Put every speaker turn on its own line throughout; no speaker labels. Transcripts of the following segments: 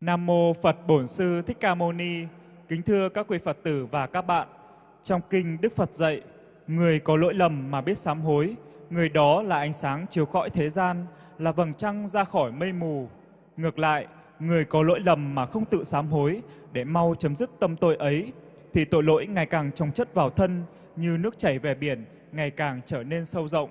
Nam mô Phật Bổn Sư Thích Ca Mâu Ni. Kính thưa các quý Phật tử và các bạn. Trong kinh Đức Phật dạy, người có lỗi lầm mà biết sám hối, người đó là ánh sáng chiếu cõi thế gian, là vầng trăng ra khỏi mây mù. Ngược lại, người có lỗi lầm mà không tự sám hối để mau chấm dứt tâm tội ấy, thì tội lỗi ngày càng trồng chất vào thân như nước chảy về biển, ngày càng trở nên sâu rộng.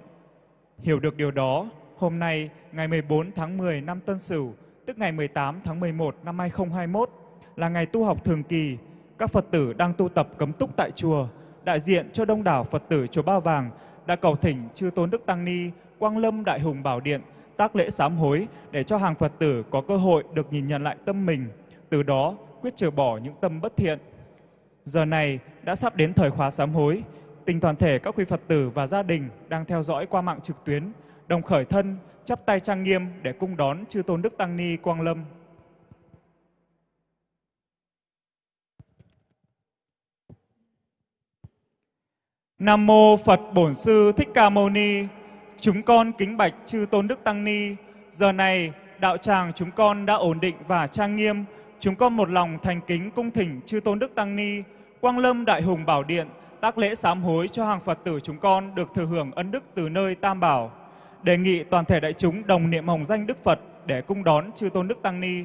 Hiểu được điều đó, hôm nay, ngày 14 tháng 10 năm Tân Sửu, tức ngày 18 tháng 11 năm 2021, là ngày tu học thường kỳ. Các Phật tử đang tu tập cấm túc tại chùa, đại diện cho đông đảo Phật tử chùa Ba Vàng đã cầu thỉnh Chư Tôn Đức Tăng Ni, Quang Lâm Đại Hùng Bảo Điện tác lễ sám hối để cho hàng Phật tử có cơ hội được nhìn nhận lại tâm mình, từ đó quyết trừ bỏ những tâm bất thiện. Giờ này đã sắp đến thời khóa sám hối, tình toàn thể các quý Phật tử và gia đình đang theo dõi qua mạng trực tuyến, đồng khởi thân, chắp tay trang nghiêm để cung đón Chư Tôn Đức Tăng Ni Quang Lâm. Nam mô Phật Bổn Sư Thích Ca Mâu Ni. Chúng con kính bạch chư Tôn Đức Tăng Ni. Giờ này, đạo tràng chúng con đã ổn định và trang nghiêm. Chúng con một lòng thành kính cung thỉnh chư Tôn Đức Tăng Ni, Quang Lâm Đại Hùng Bảo Điện, tác lễ sám hối cho hàng Phật tử chúng con được thừa hưởng ân đức từ nơi Tam Bảo. Đề nghị toàn thể đại chúng đồng niệm hồng danh Đức Phật để cung đón chư Tôn Đức Tăng Ni.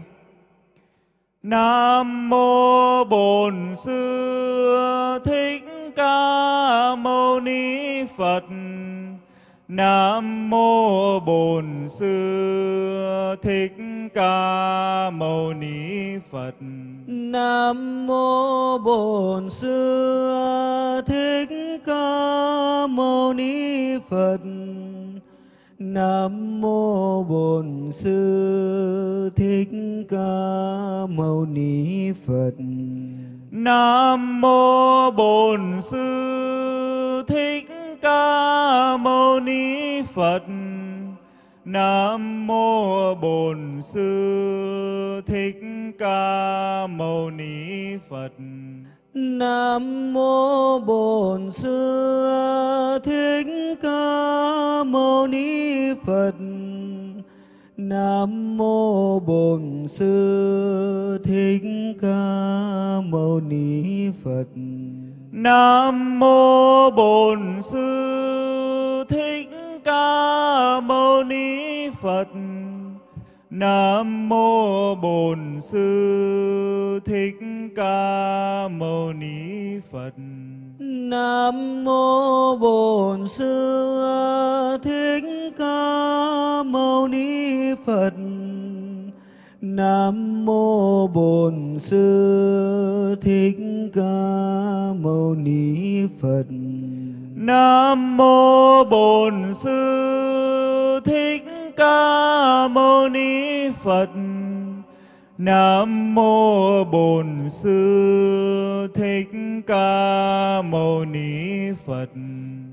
Nam mô Bổn Sư Thích Ca Mâu Ni Phật. Nam mô Bổn Sư Thích Ca Mâu Ni Phật.
Nam mô Bổn Sư Thích Ca Mâu Ni Phật. Nam mô Bổn Sư Thích Ca Mâu Ni Phật.
Nam mô Bổn Sư Thích Ca Mâu Ni Phật. Nam mô Bổn Sư Thích Ca Mâu Ni Phật.
Nam mô Bổn Sư Thích Ca Mâu Ni Phật. Nam mô Bổn Sư Thích Ca Mâu Ni Phật.
Nam mô Bổn Sư Thích Ca Mâu Ni Phật. Nam mô Bổn Sư Thích Ca Mâu Ni Phật.
Nam mô Bổn Sư Thích Ca Mâu Ni Phật. Nam mô Bổn Sư Thích Ca Mâu Ni Phật.
Nam mô Bổn Sư Ca Mâu Ni Phật. Nam mô Bổn Sư Thích Ca Mâu Ni Phật.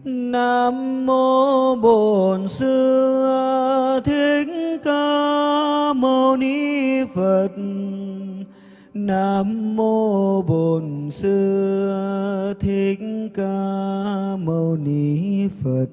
Nam mô Bổn Sư Thích Ca Mâu Ni Phật. Nam mô Bổn Sư Thích Ca Mâu Ni Phật.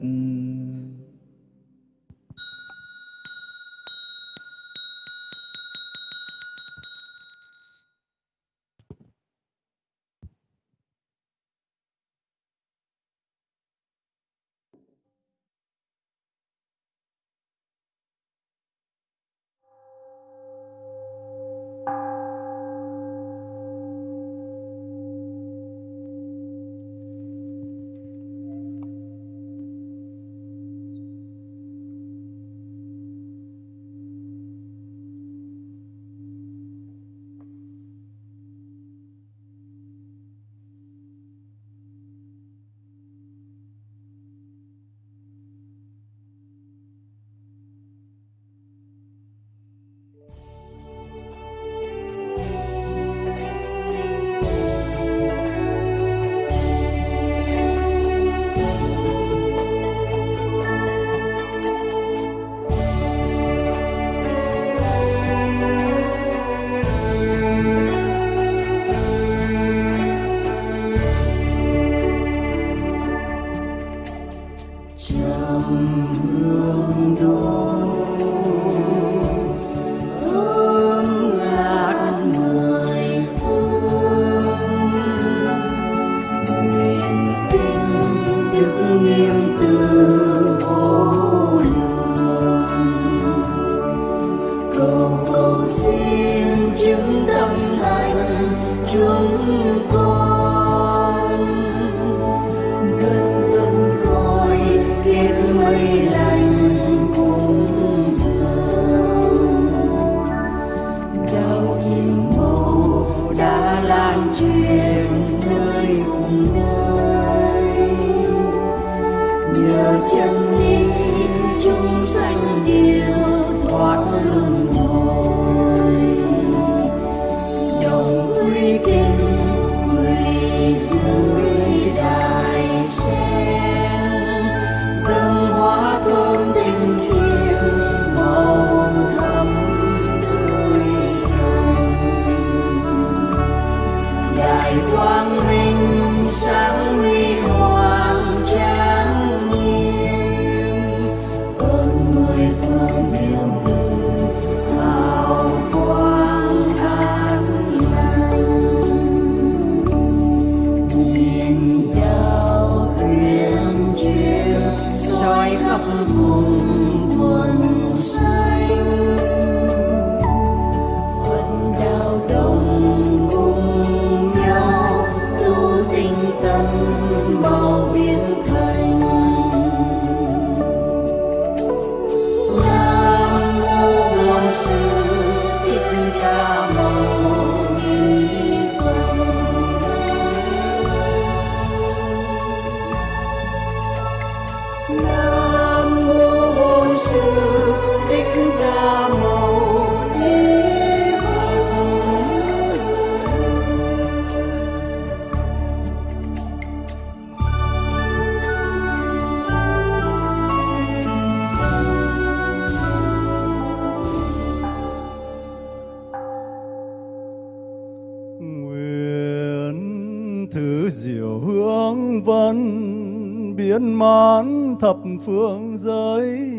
Diệu
hướng vân, biến mãn thập phương giới.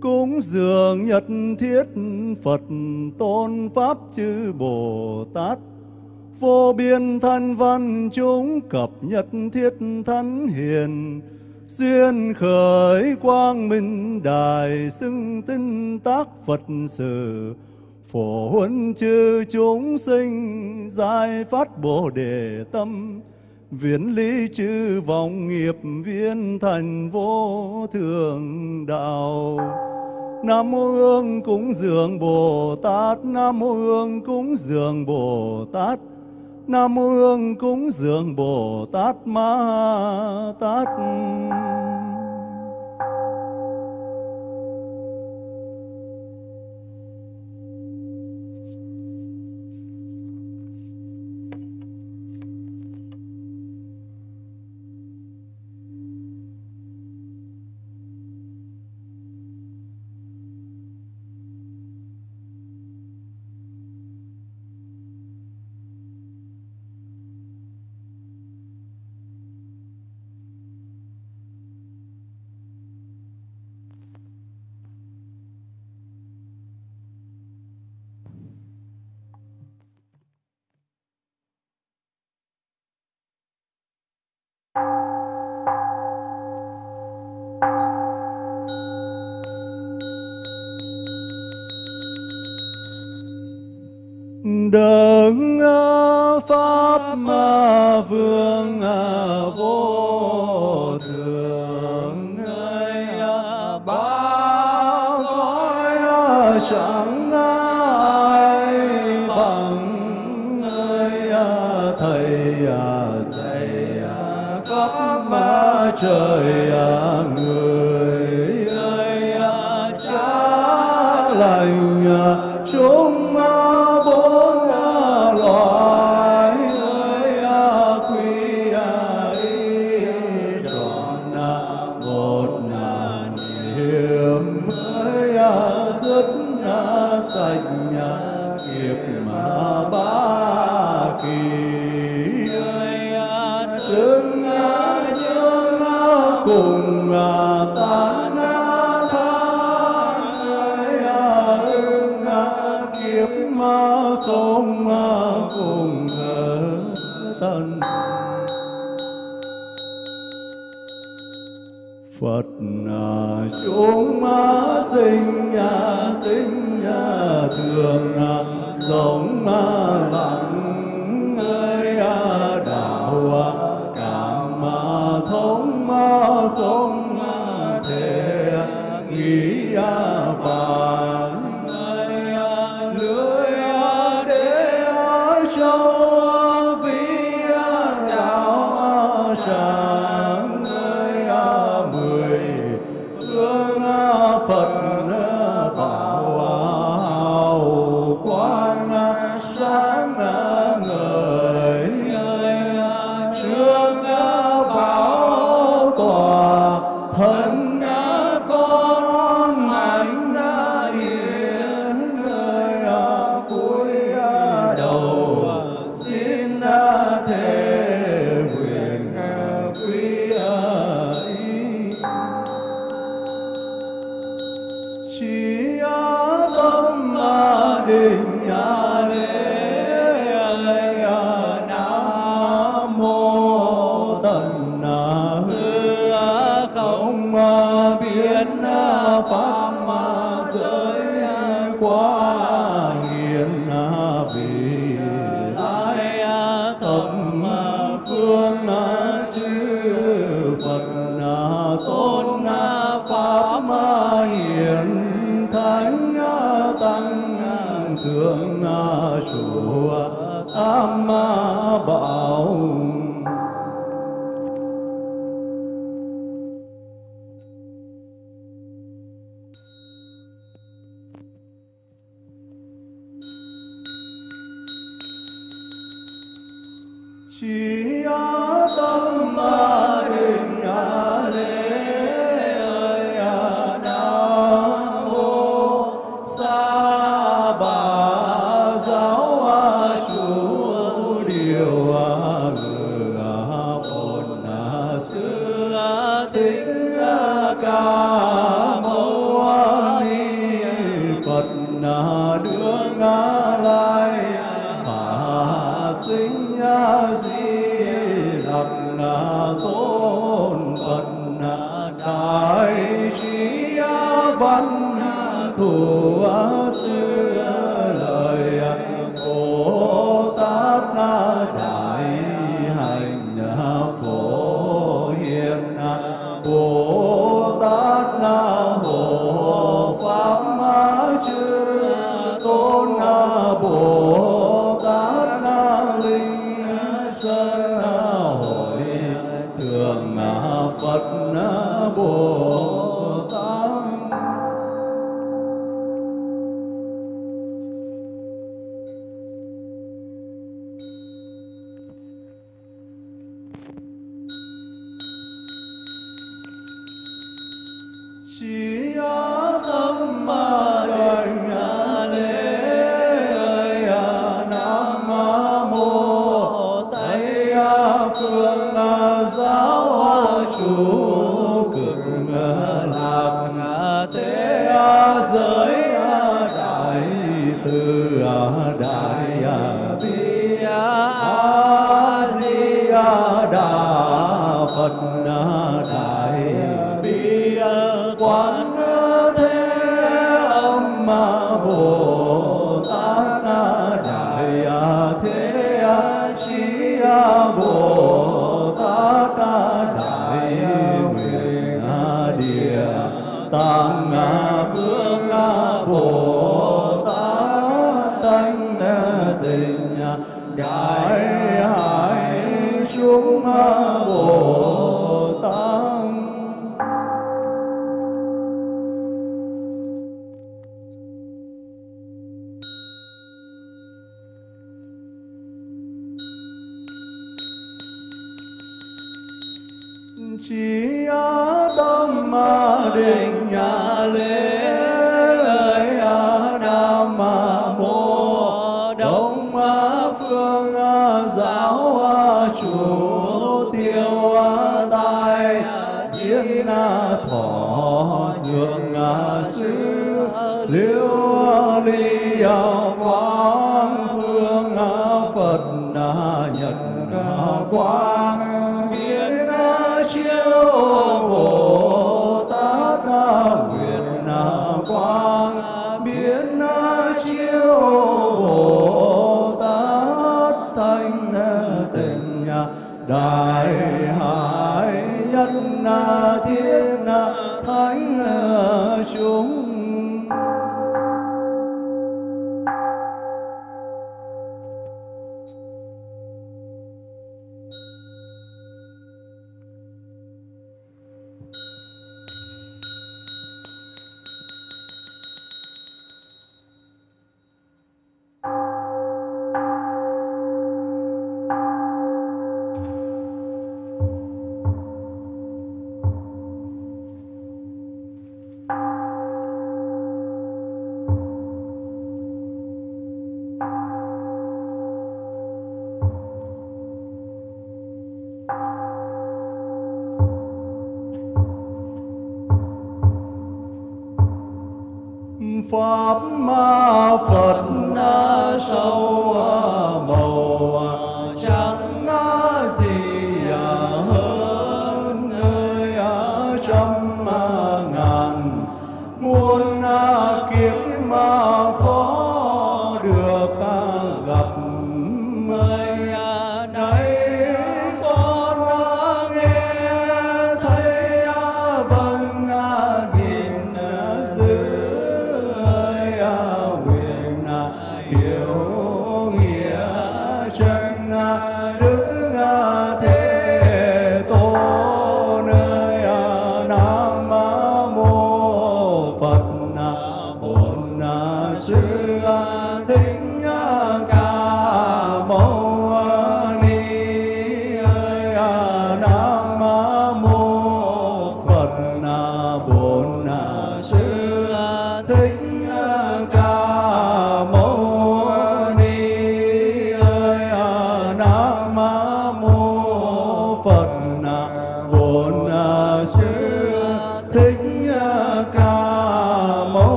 Cúng dường nhật thiết, phật tôn pháp chư bồ tát. Vô biên thanh văn chúng cập nhật thiết thánh hiền. Xuyên khởi quang minh đài xưng tinh tác phật sự. Phổ huấn chư chúng sinh, giải phát bồ đề tâm viễn lý chư vọng nghiệp viên thành vô thường đạo. Nam mô Hương cúng dường Bồ Tát, Nam mô Hương cúng dường Bồ Tát, Nam mô Hương cúng dường Bồ Tát Ma Tát. Đấng à, pháp ma vương à, vô thường người ba cõi chẳng ai bằng người à, thầy dạy khắp ma trời người tên. Phật à, chúng à, sinh nhà tính nhà thường à, giống à, lặng. Ơi à, đạo à, cảm à, thống à, không à, thể à, chùa am bảo tình nhà lễ ơi a nam ma đông a phương giáo chủ, tiêu a tai diễn thọ dường
a sư
liêu a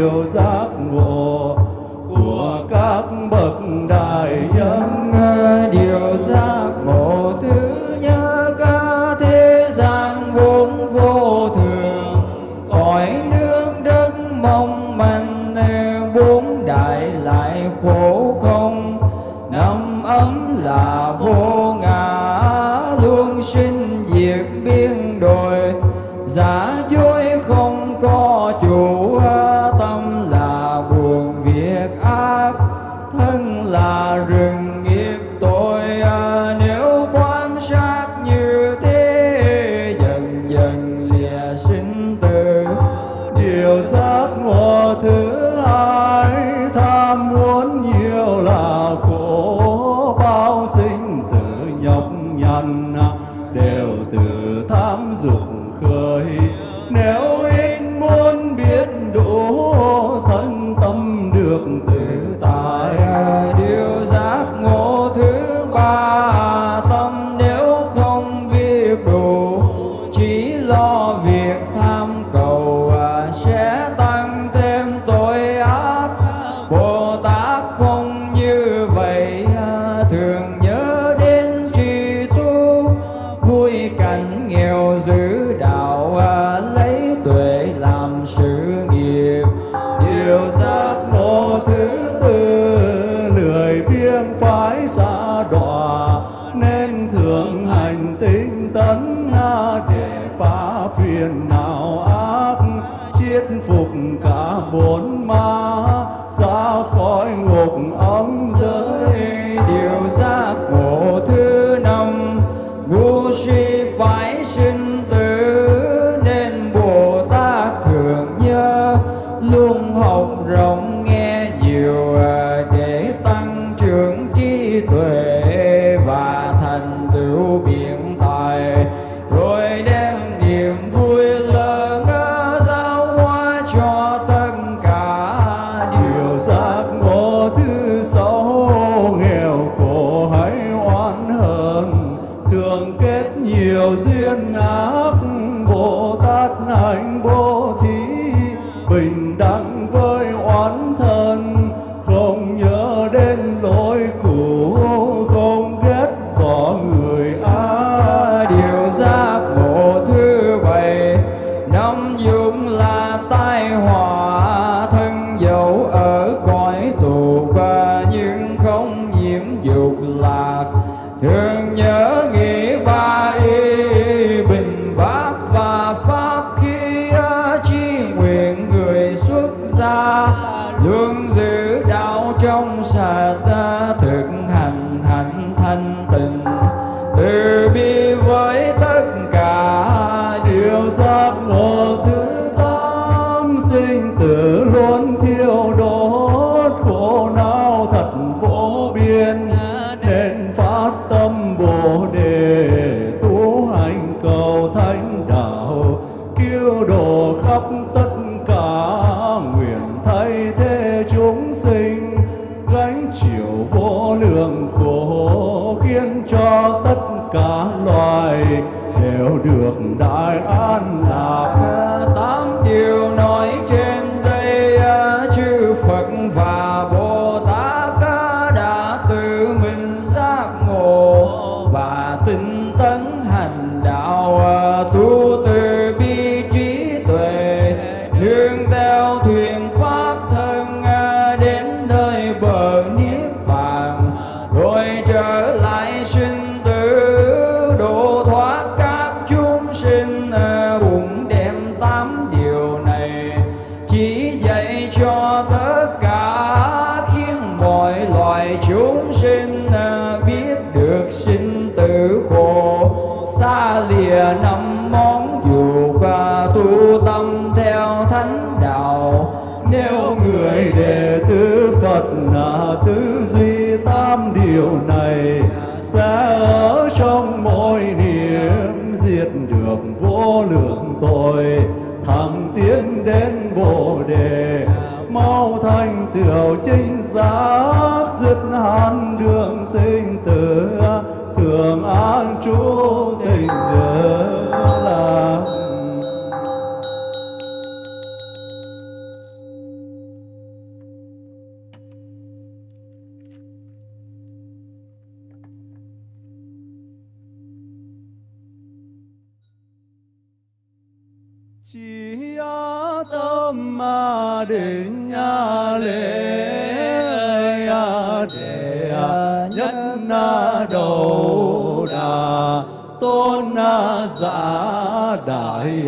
Deus. Chỉ
tâm
ma định nhà lễ để nhất na đầu đà tôn na giả đại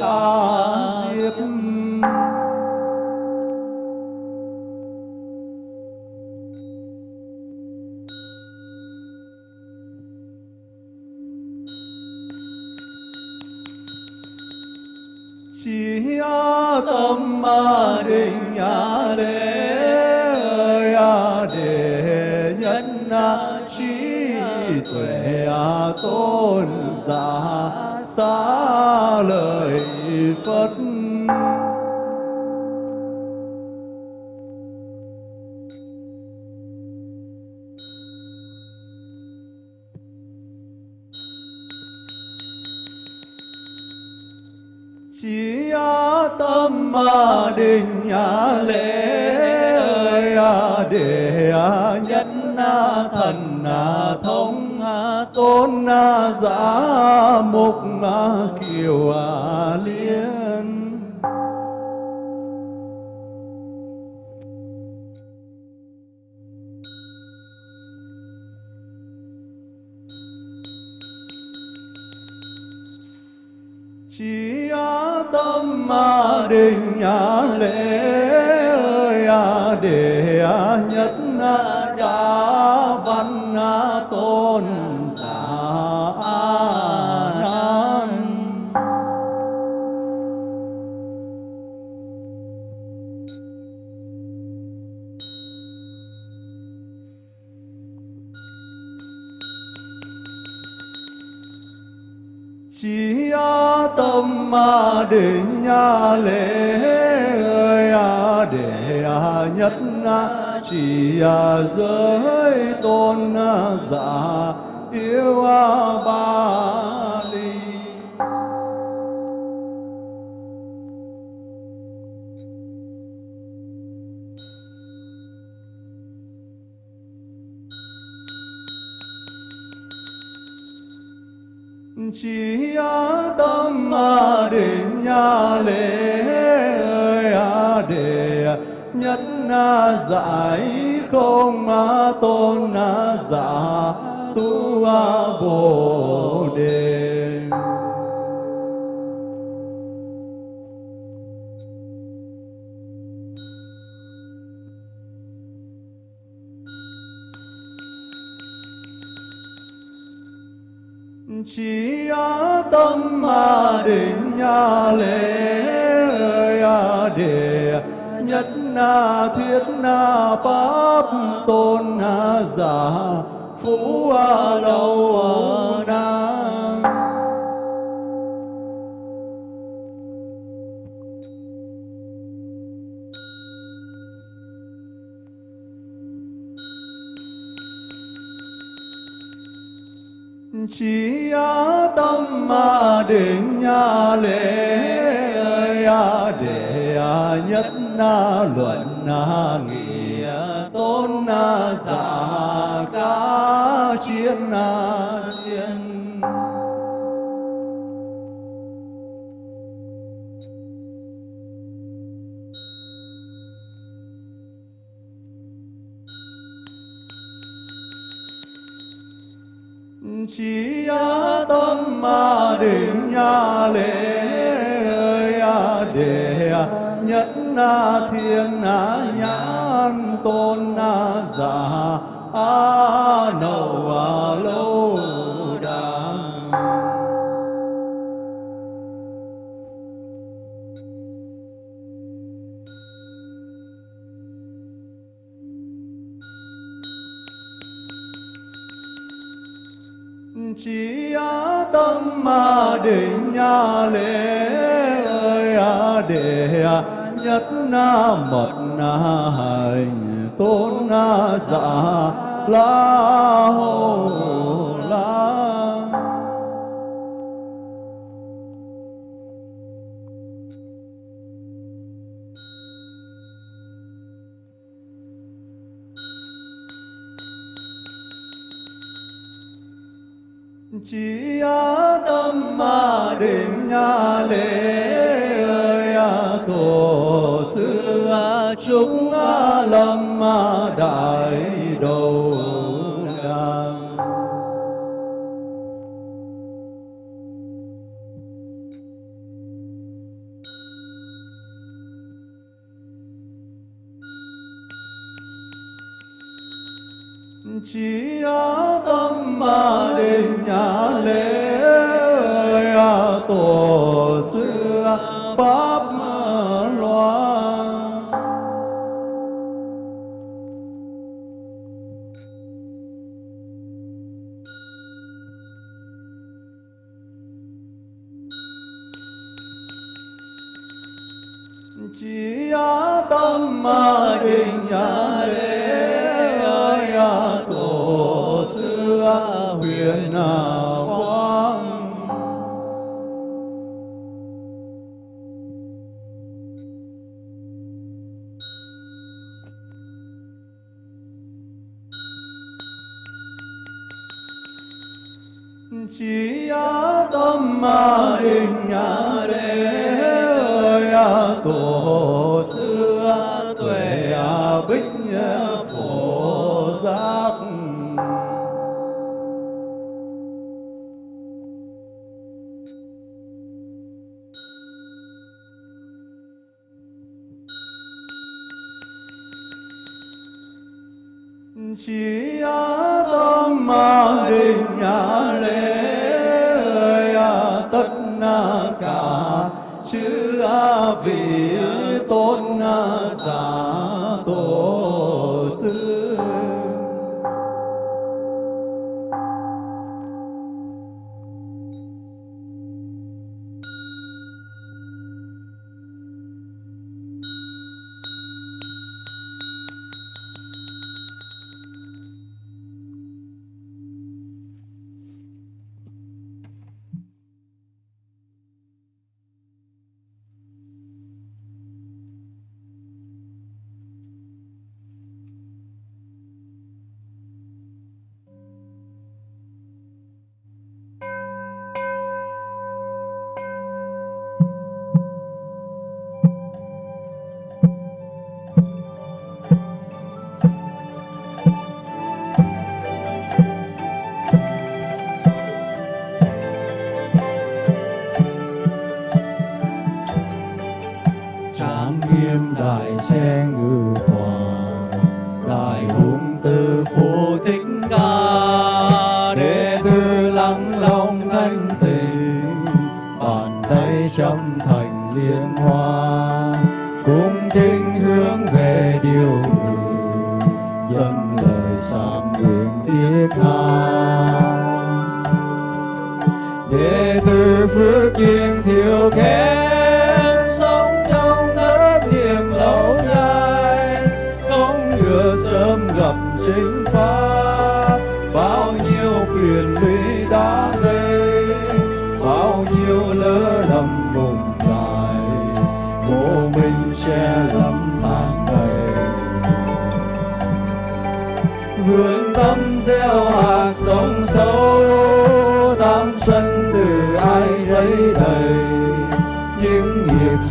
ca diếp tâm ma định ya lễ a à, đề nhân a trí tuệ a tôn giả xá lời phật. Ba ma định ya lễ ơi à, để à, nhất na à, thần na thông tôn na giả mục kiều liên. Chỉ tâm ma đình a lễ ơi à, a đề à, nhất a nha lễ ya đề nhất na chỉ giới tôn giả yêu ba. Nha lễ ya đề nhất na giải, không a tôn na giả, tu a bồ đề. Chỉ tâm ma định nhà lễ à đề nhất na thiết na pháp tôn na giả phú a lâu à Ma mà định nhà lễ ơi đề a nhất na luận na nghĩa tôn na giả ca chiến na diên chi ma mà nhà lễ ơi à để nhất na thiên na nhãn tôn na giả a nâu a lâu đà. Chỉ tâm mà định nhà lễ ơi à để à, nhất na mật na hành tôn na dạ la hồn chúng à, lâm à, đại đầu pháp loa, chỉ tâm mà định nhà lễ ơi tổ sư huyền nào.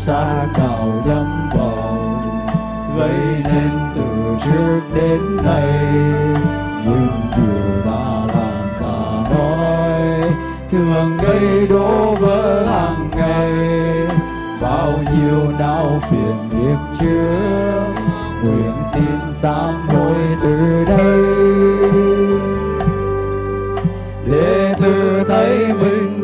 Xa cào dâm vào gây nên từ trước đến nay. Nhưng điều đã làm ta nói, thường gây đổ vỡ hàng ngày. Bao nhiêu đau phiền nghiệp trước, nguyện xin sám hối từ đây. Để từ thấy mình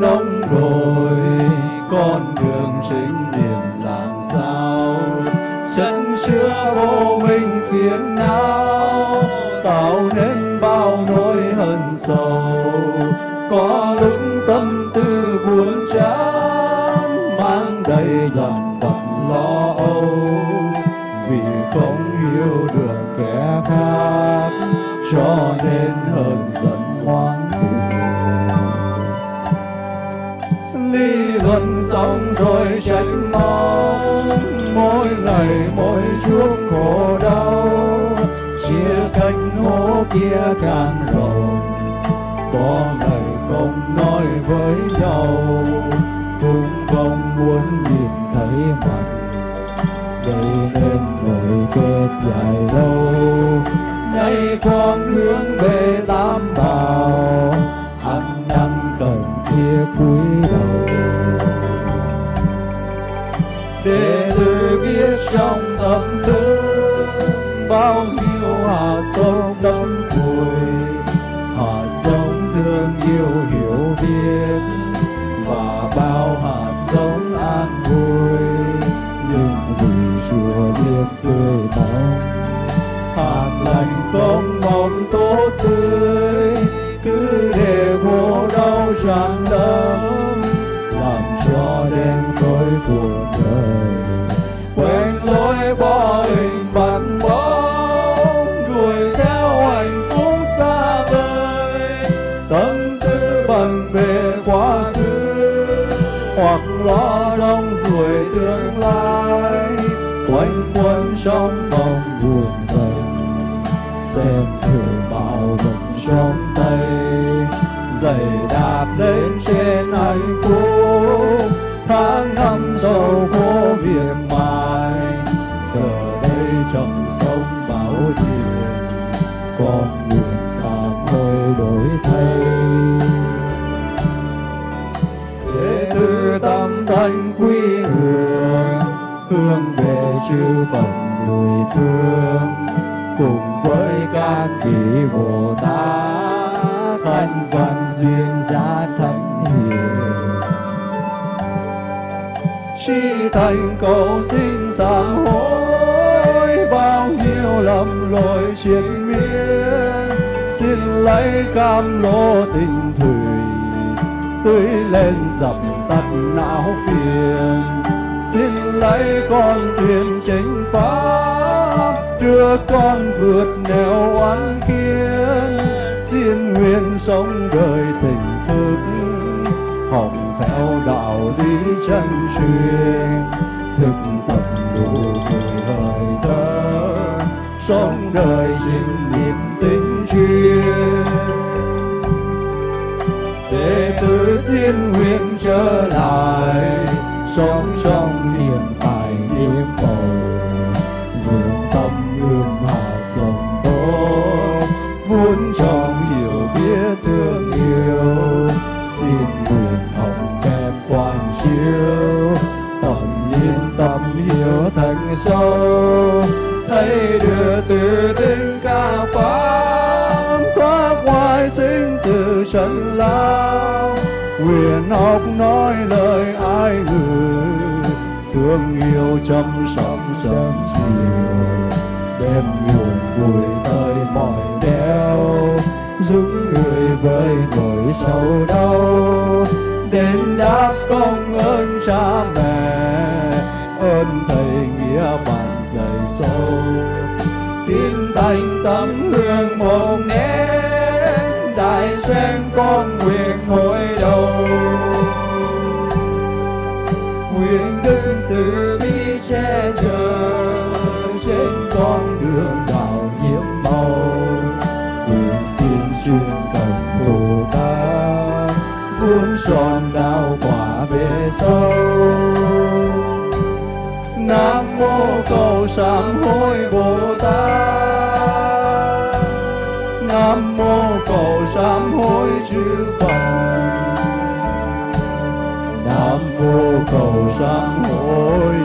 có lúc tâm tư buồn chán, mang đầy dòng vặt lo âu. Vì không yêu được kẻ khác, cho nên hờn giận hoang ly gần xong rồi trách móc, mỗi ngày mỗi chút khổ đau. Chia cách hố kia càng rộng, có muốn nhìn thấy mặt. Đây nên ngồi kết dài lâu. Nay con hướng về tam bảo. Ăn năn khẩn kia cúi đầu. Để tôi biết trong tâm thức bao nhiêu hạt tâm tâm vui, họ giống thương yêu hiểu biết. Chưa tươi mong hạt lành không mong tốt tươi, cứ để khổ đau tràn tâm quanh trong vòng buồn dần xem thử bao vật trong tay giày đạp lên trên hạnh phúc. Tháng năm giàu có miệt mài, giờ đây trong sông bão thuyền con nguyện xa hơi đổi thay. Để từ tâm thanh quy hương hướng về chư phật mười phương cùng với các vị bồ tát thân phận duyên giá thánh hiền chi thành cầu xin sám hối bao nhiêu lầm lỗi triền miên xin lấy cam lô tình thủy tưới lên dập tắt não phiền xin lấy con thuyền chánh pháp. Đưa con vượt nẻo oán kiến xin nguyện sống đời tình thức. Học theo đạo lý chân truyền. Thực tập đủ mười lời thơ. Sống đời chính niệm tinh chuyên. Đệ tử xin nguyện trở lại. Sống sinh lao. Quyền học nói lời ai người thương yêu chăm sóc sớm chiều. Đem nguồn vui tới mọi đeo. Dũng người với nỗi sầu đau. Đến đáp công ơn cha mẹ. Ơn thầy nghĩa bạn dạy sâu. Tin thành tấm hương một nét tại xuyên con nguyện hội đầu.
Nguyện đức từ bi che chở trên con đường đạo nhiễm màu. Nguyện xin chuyên cần bồ tát
vuông
tròn đạo quả về
sâu nam mô cầu sám hối bồ tát mô cầu sám hối chư phật. Nam mô cầu sám hối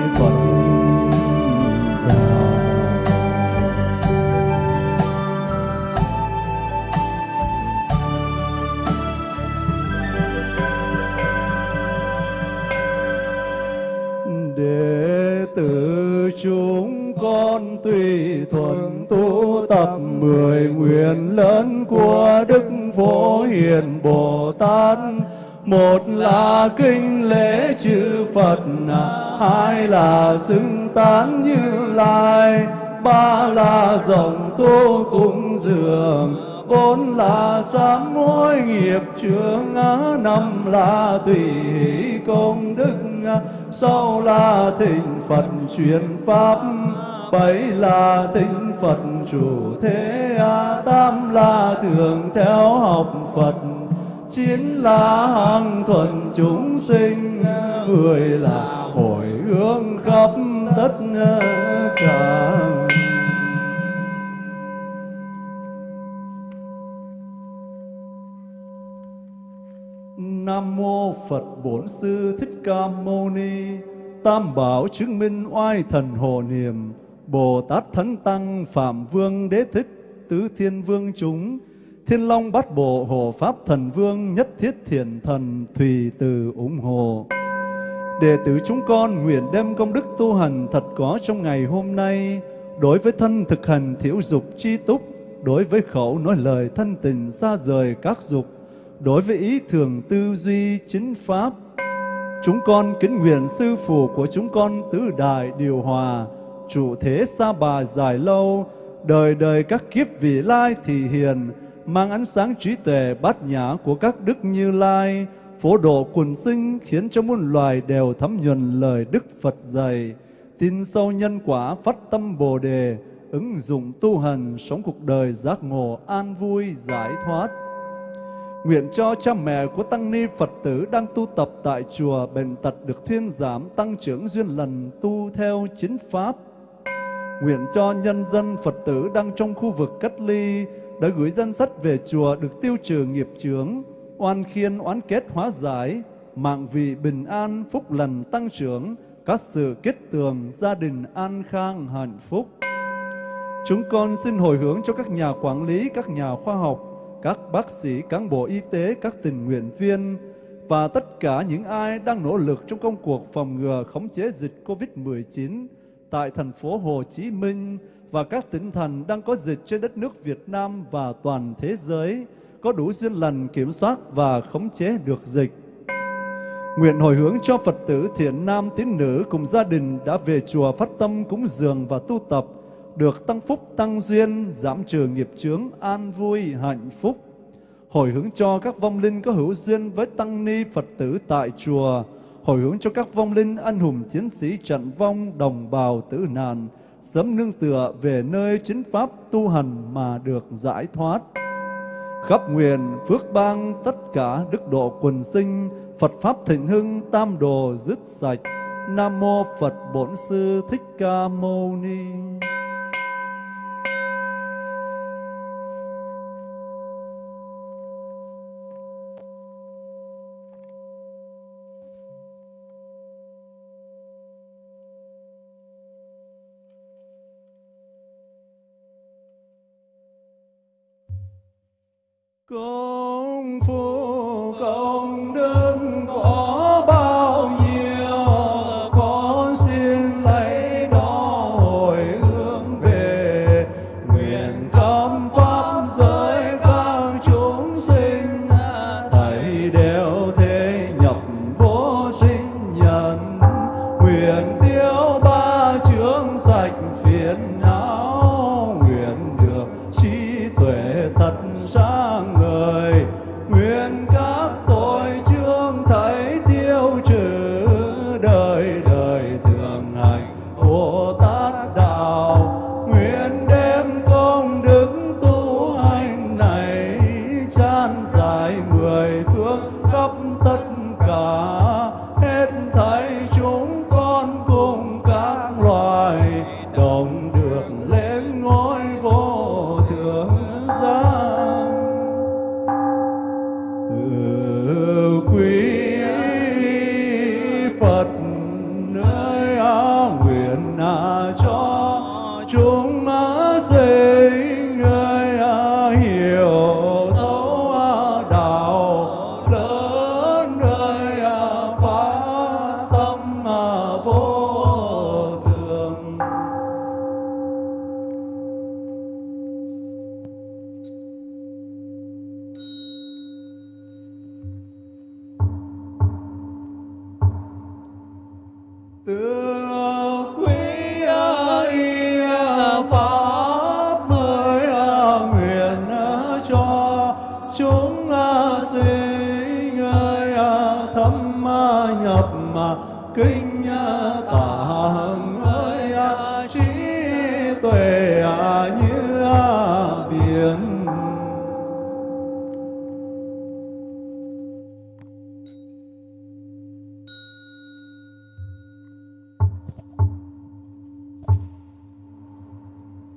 con tùy thuận tu tập mười nguyện lớn của đức phổ hiền bồ tát một là kinh lễ chư phật, hai là xưng tán như lai, ba là dòng tu cúng dường, bốn là sám hối nghiệp chướng, năm là tùy công đức, sau là thịnh phật truyền pháp bảy là tinh phật, chủ thế tám là thường theo học phật chín là hàng thuần chúng sinh mười là hồi hướng khắp tất cả Nam mô Phật Bổn Sư Thích Ca Mâu Ni. Tam bảo chứng minh oai thần hồ niệm. Bồ Tát Thánh Tăng Phạm Vương Đế Thích Tứ Thiên Vương chúng. Thiên Long Bát Bộ Hộ Pháp Thần Vương Nhất Thiết Thiện Thần Thùy Từ ủng hộ. Đệ tử chúng con nguyện đem công đức tu hành thật có trong ngày hôm nay, đối với thân thực hành thiểu dục chi túc, đối với khẩu nói lời thân tình xa rời các dục, đối với ý thường tư duy chính pháp. Chúng con kính nguyện sư phụ của chúng con tứ đại điều hòa, trụ thế xa bà dài lâu, đời đời các kiếp vị lai thì hiền, mang ánh sáng trí tuệ bát nhã của các đức như lai, phổ độ quần sinh khiến cho muôn loài đều thấm nhuần lời Đức Phật dạy, tin sâu nhân quả phát tâm Bồ đề, ứng dụng tu hành sống cuộc đời giác ngộ an vui giải thoát. Nguyện cho cha mẹ của tăng ni Phật tử đang tu tập tại chùa bệnh tật được thuyên giảm tăng trưởng duyên lần tu theo chính pháp. Nguyện cho nhân dân Phật tử đang trong khu vực cách ly đã gửi danh sách về chùa được tiêu trừ nghiệp chướng, oan khiên oán kết hóa giải, mạng vị bình an, phúc lành tăng trưởng, các sự kết tường, gia đình an khang hạnh phúc. Chúng con xin hồi hướng cho các nhà quản lý, các nhà khoa học, các bác sĩ, cán bộ y tế, các tình nguyện viên và tất cả những ai đang nỗ lực trong công cuộc phòng ngừa khống chế dịch COVID-19 tại thành phố Hồ Chí Minh và các tỉnh thành đang có dịch trên đất nước Việt Nam và toàn thế giới có đủ duyên lành kiểm soát và khống chế được dịch. Nguyện hồi hướng cho Phật tử thiện nam tín nữ cùng gia đình đã về chùa phát tâm cúng dường và tu tập, được tăng phúc tăng duyên, giảm trừ nghiệp chướng, an vui, hạnh phúc. Hồi hướng cho các vong linh có hữu duyên với tăng ni Phật tử tại chùa, hồi hướng cho các vong linh anh hùng chiến sĩ trận vong đồng bào tử nạn, sớm nương tựa về nơi chính pháp tu hành mà được giải thoát. Khắp nguyện phước bang tất cả đức độ quần sinh, Phật Pháp thịnh hưng tam đồ dứt sạch. Nam Mô Phật Bổn Sư Thích Ca Mâu Ni.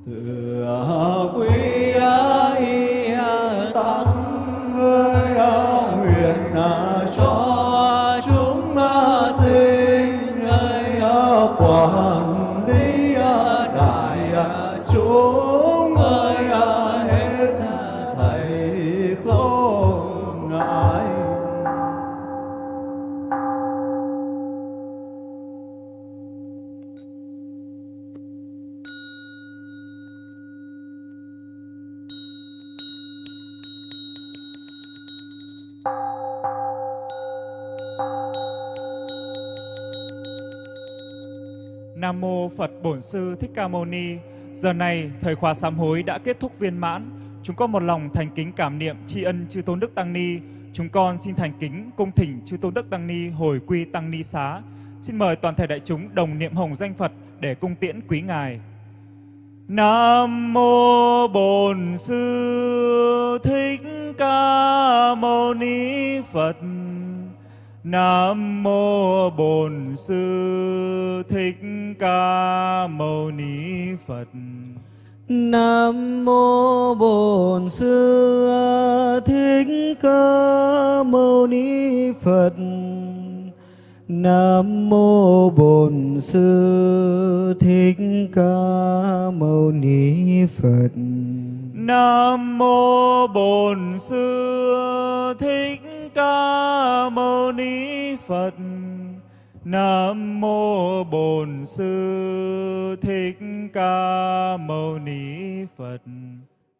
Từ quý y tăng ơi nguyện
à, cho Bổn Sư Thích Ca Mâu Ni. Giờ này, thời khóa sám hối đã kết thúc viên mãn. Chúng con một lòng thành kính cảm niệm tri ân chư Tôn Đức Tăng Ni. Chúng con xin thành kính cung thỉnh chư Tôn Đức Tăng Ni hồi quy Tăng Ni xá. Xin mời toàn thể đại chúng đồng niệm hồng danh Phật để cung tiễn quý ngài. Nam mô Bổn Sư Thích Ca Mâu Ni Phật. Nam mô Bổn Sư Thích Ca Mâu Ni Phật.
Nam mô Bổn Sư Thích Ca Mâu Ni Phật. Nam mô Bổn Sư Thích Ca Mâu Ni Phật.
Nam mô Bổn Sư Thích Ca Mâu Ni Phật. Nam mô Bổn Sư Thích Ca Mâu Ni Phật.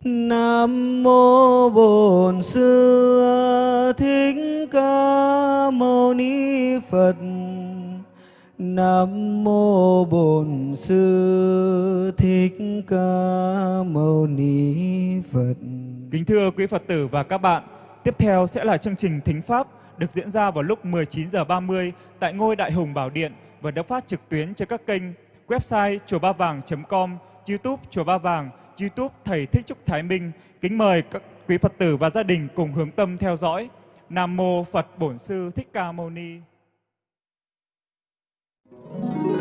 Nam mô Bổn Sư Thích Ca Mâu Ni Phật. Nam mô Bổn Sư Thích Ca Mâu Ni Phật.
Kính thưa quý Phật tử và các bạn, Tiếp theo sẽ là chương trình Thính Pháp được diễn ra vào lúc 19 h 30 tại ngôi Đại Hùng Bảo Điện và được phát trực tuyến trên các kênh website chùa ba vàng.com, YouTube chùa ba vàng, YouTube thầy Thích Trúc Thái Minh. Kính mời các quý Phật tử và gia đình cùng hướng tâm theo dõi. Nam mô Phật Bổn sư Thích Ca Mâu Ni. Thank you.